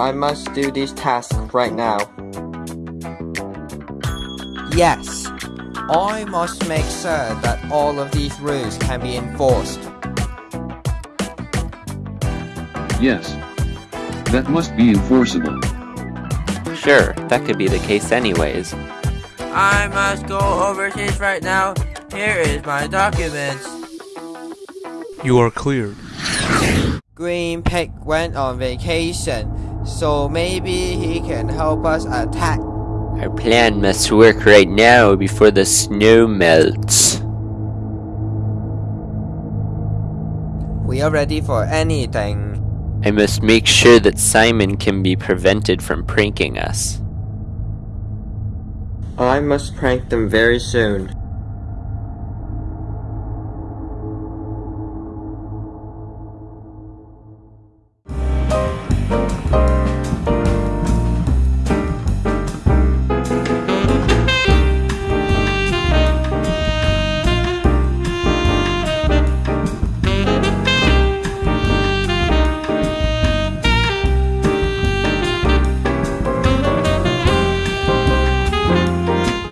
I must do these tasks right now. Yes, I must make sure that all of these rules can be enforced. Yes. That must be enforceable. Sure, that could be the case anyways. I must go overseas right now. Here is my documents. You are cleared. Green Pig went on vacation, so maybe he can help us attack. Our plan must work right now before the snow melts. We are ready for anything. I must make sure that Simon can be prevented from pranking us. I must prank them very soon.